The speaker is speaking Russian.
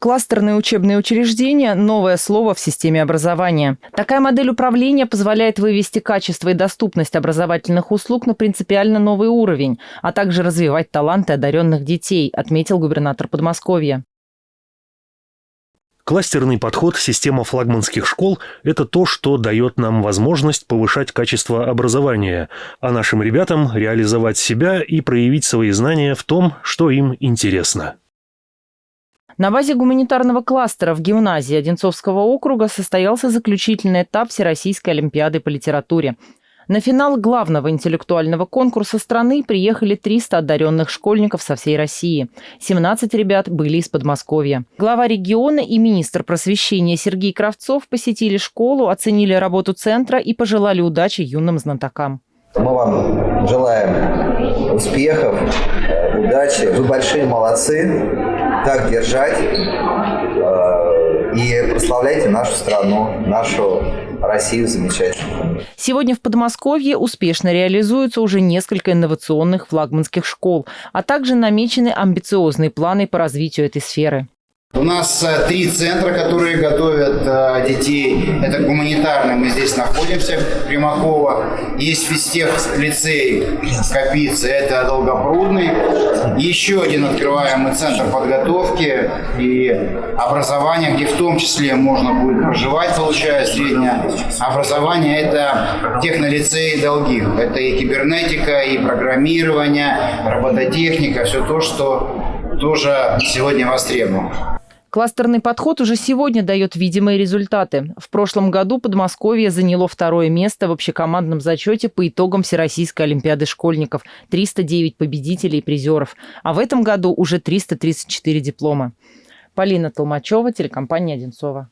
Кластерные учебные учреждения – новое слово в системе образования. Такая модель управления позволяет вывести качество и доступность образовательных услуг на принципиально новый уровень, а также развивать таланты одаренных детей, отметил губернатор Подмосковья. Кластерный подход, система флагманских школ – это то, что дает нам возможность повышать качество образования, а нашим ребятам реализовать себя и проявить свои знания в том, что им интересно. На базе гуманитарного кластера в гимназии Одинцовского округа состоялся заключительный этап Всероссийской олимпиады по литературе. На финал главного интеллектуального конкурса страны приехали 300 одаренных школьников со всей России. 17 ребят были из Подмосковья. Глава региона и министр просвещения Сергей Кравцов посетили школу, оценили работу центра и пожелали удачи юным знатокам. Мы вам желаем успехов, удачи. Вы большие молодцы так держать э, и прославляйте нашу страну, нашу Россию замечательную. Сегодня в Подмосковье успешно реализуются уже несколько инновационных флагманских школ, а также намечены амбициозные планы по развитию этой сферы. У нас э, три центра, которые готовят э, детей. Это гуманитарный, мы здесь находимся, Примакова. Есть физтех лицей Капицы, это Долгопрудный. Еще один открываемый центр подготовки и образования, где в том числе можно будет проживать, получая среднее образование. Это технолицей Долгих. Это и кибернетика, и программирование, робототехника, все то, что тоже сегодня востребовано. Кластерный подход уже сегодня дает видимые результаты. В прошлом году Подмосковье заняло второе место в общекомандном зачете по итогам Всероссийской Олимпиады школьников – 309 победителей и призеров. А в этом году уже 334 диплома. Полина Толмачева, телекомпания «Одинцова».